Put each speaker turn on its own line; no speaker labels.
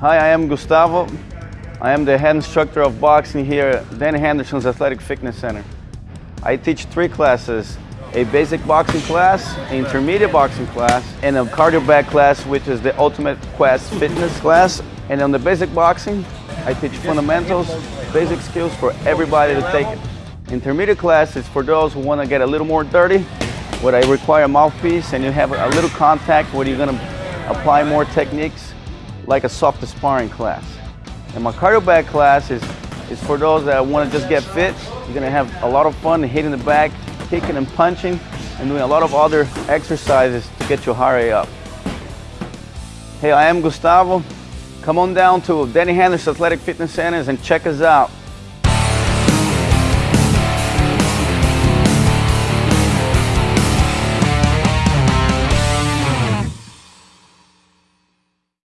Hi, I am Gustavo. I am the head instructor of boxing here at Danny Henderson's Athletic Fitness Center. I teach three classes, a basic boxing class, an intermediate boxing class, and a cardio bag class, which is the Ultimate Quest Fitness class. And on the basic boxing, I teach fundamentals, basic skills for everybody to take it. Intermediate class is for those who want to get a little more dirty, where I require a mouthpiece and you have a little contact where you're going to apply more techniques like a soft sparring class. And my cardio bag class is, is for those that want to just get fit. You're going to have a lot of fun hitting the bag, kicking and punching, and doing a lot of other exercises to get your heart rate up. Hey, I am Gustavo. Come on down to Danny Henderson Athletic Fitness Centers and check us out.